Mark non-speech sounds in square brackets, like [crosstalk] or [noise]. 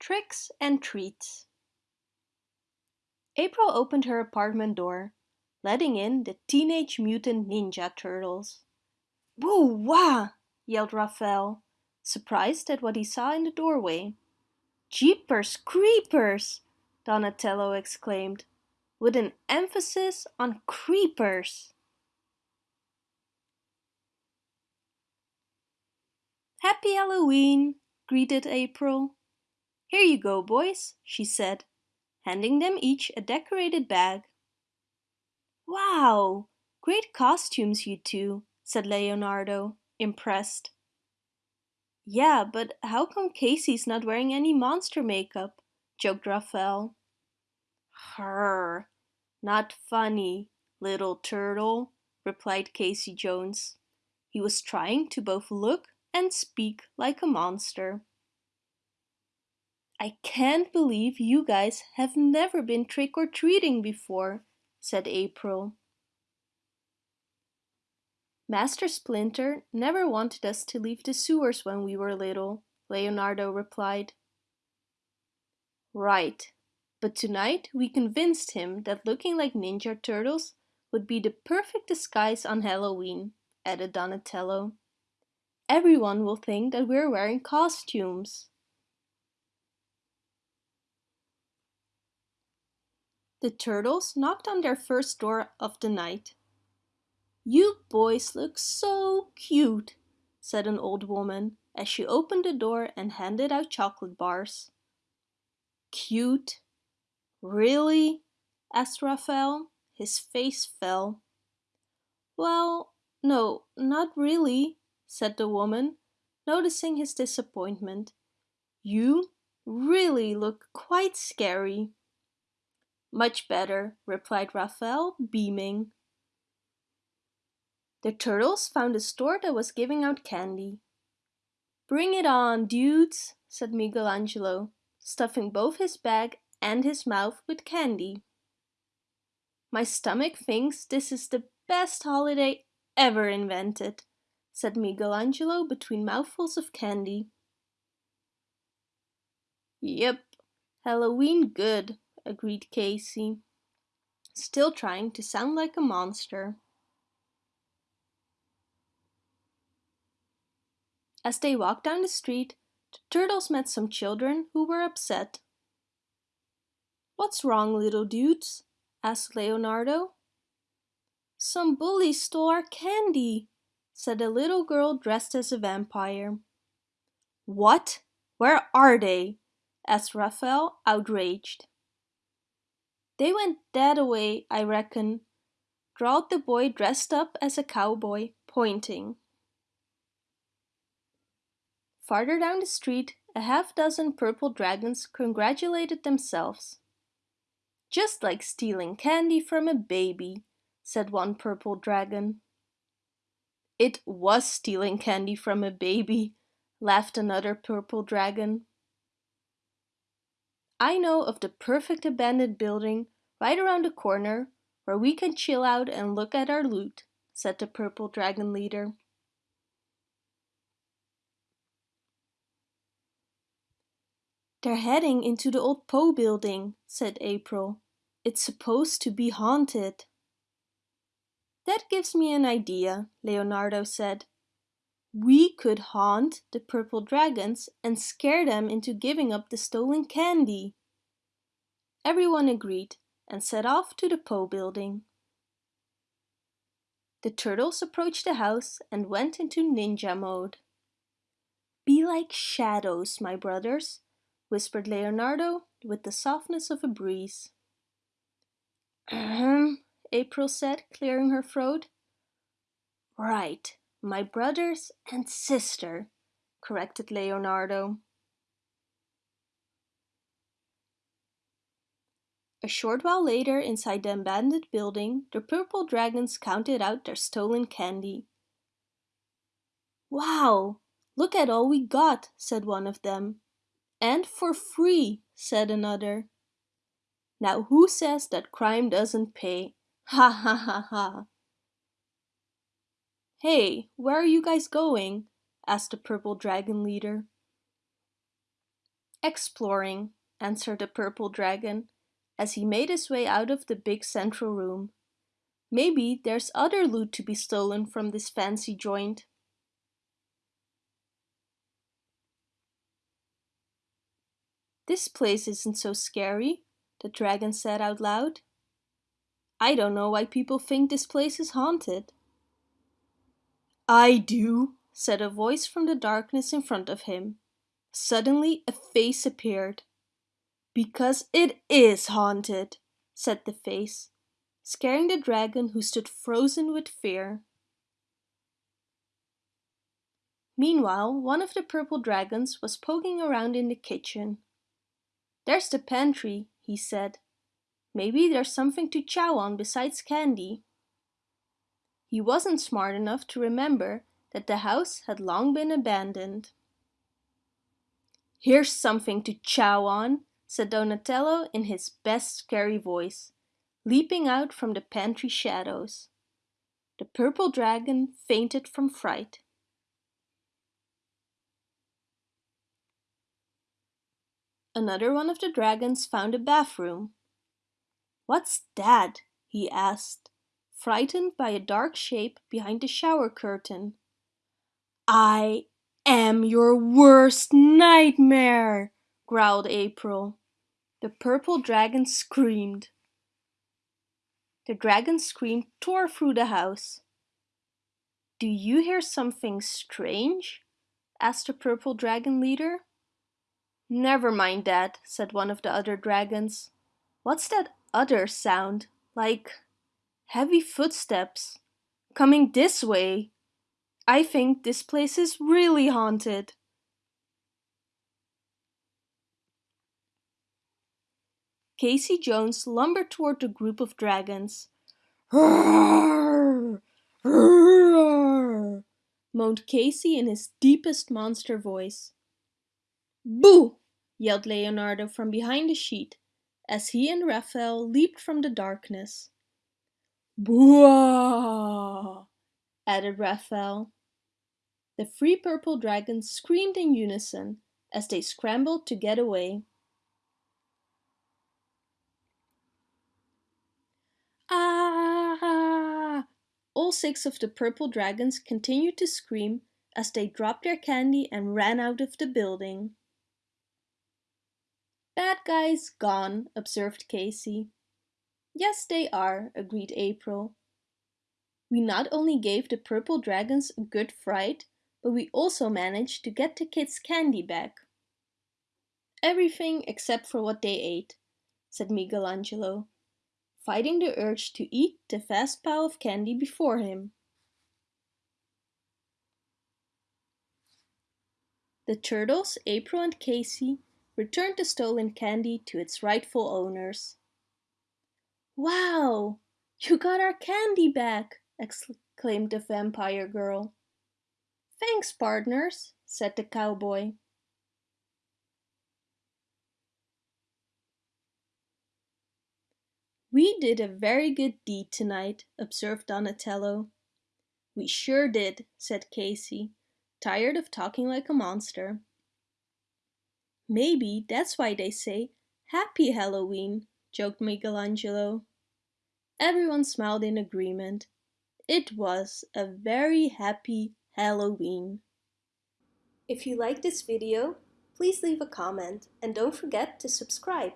Tricks and Treats April opened her apartment door, letting in the Teenage Mutant Ninja Turtles. Woo wah! yelled Raphael, surprised at what he saw in the doorway. Jeepers creepers! Donatello exclaimed, with an emphasis on creepers. Happy Halloween, greeted April. Here you go, boys, she said, handing them each a decorated bag. Wow, great costumes you two, said Leonardo, impressed. Yeah, but how come Casey's not wearing any monster makeup? joked Raphael. Her, not funny, little turtle, replied Casey Jones. He was trying to both look and speak like a monster. I can't believe you guys have never been trick-or-treating before, said April. Master Splinter never wanted us to leave the sewers when we were little, Leonardo replied. Right, but tonight we convinced him that looking like Ninja Turtles would be the perfect disguise on Halloween, added Donatello. Everyone will think that we're wearing costumes. The turtles knocked on their first door of the night. You boys look so cute, said an old woman as she opened the door and handed out chocolate bars. Cute? Really? asked Raphael. His face fell. Well, no, not really, said the woman, noticing his disappointment. You really look quite scary. Much better, replied Raphael, beaming. The turtles found a store that was giving out candy. Bring it on, dudes, said Michelangelo, stuffing both his bag and his mouth with candy. My stomach thinks this is the best holiday ever invented, said Michelangelo between mouthfuls of candy. Yep, Halloween good, agreed Casey, still trying to sound like a monster. As they walked down the street, the turtles met some children who were upset. What's wrong, little dudes? asked Leonardo. Some bullies stole our candy, said a little girl dressed as a vampire. What? Where are they? asked Raphael, outraged. They went that away, I reckon, drawled the boy dressed up as a cowboy, pointing. Farther down the street, a half dozen purple dragons congratulated themselves. Just like stealing candy from a baby, said one purple dragon. It was stealing candy from a baby, laughed another purple dragon. I know of the perfect abandoned building right around the corner where we can chill out and look at our loot, said the purple dragon leader. They're heading into the old Poe building, said April. It's supposed to be haunted. That gives me an idea, Leonardo said. We could haunt the purple dragons and scare them into giving up the stolen candy. Everyone agreed and set off to the Poe building. The turtles approached the house and went into ninja mode. Be like shadows, my brothers, whispered Leonardo with the softness of a breeze. Ahem, April said, clearing her throat. Right, my brothers and sister, corrected Leonardo. A short while later, inside the abandoned building, the purple dragons counted out their stolen candy. Wow, look at all we got, said one of them. And for free, said another. Now who says that crime doesn't pay? [laughs] Ha ha ha ha. Hey, where are you guys going? asked the purple dragon leader. Exploring, answered the purple dragon, as he made his way out of the big central room. Maybe there's other loot to be stolen from this fancy joint. This place isn't so scary, the dragon said out loud. I don't know why people think this place is haunted. I do, said a voice from the darkness in front of him. Suddenly a face appeared. Because it is haunted, said the face, scaring the dragon who stood frozen with fear. Meanwhile, one of the purple dragons was poking around in the kitchen. There's the pantry, he said. Maybe there's something to chow on besides candy. He wasn't smart enough to remember that the house had long been abandoned. Here's something to chow on, said Donatello in his best scary voice, leaping out from the pantry shadows. The purple dragon fainted from fright. Another one of the dragons found a bathroom. What's that? he asked, frightened by a dark shape behind the shower curtain. I am your worst nightmare, growled April. The purple dragon screamed. The dragon's scream tore through the house. Do you hear something strange? asked the purple dragon leader. Never mind that, said one of the other dragons. What's that other sound? Like heavy footsteps. Coming this way. I think this place is really haunted. Casey Jones lumbered toward the group of dragons. Roar! [laughs] Roar! moaned Casey in his deepest monster voice. Boo! yelled Leonardo from behind the sheet, as he and Raphael leaped from the darkness. Boo! added Raphael. The three purple dragons screamed in unison as they scrambled to get away. Ah! All six of the purple dragons continued to scream as they dropped their candy and ran out of the building. Bad guys gone, observed Casey. Yes, they are, agreed April. We not only gave the purple dragons a good fright, but we also managed to get the kids' candy back. Everything except for what they ate, said Michelangelo, fighting the urge to eat the vast pile of candy before him. The turtles, April and Casey, returned the stolen candy to its rightful owners. Wow! You got our candy back! exclaimed the vampire girl. Thanks, partners, said the cowboy. We did a very good deed tonight, observed Donatello. We sure did, said Casey, tired of talking like a monster. Maybe that's why they say Happy Halloween, joked Michelangelo. Everyone smiled in agreement. It was a very happy Halloween. If you like this video, please leave a comment and don't forget to subscribe.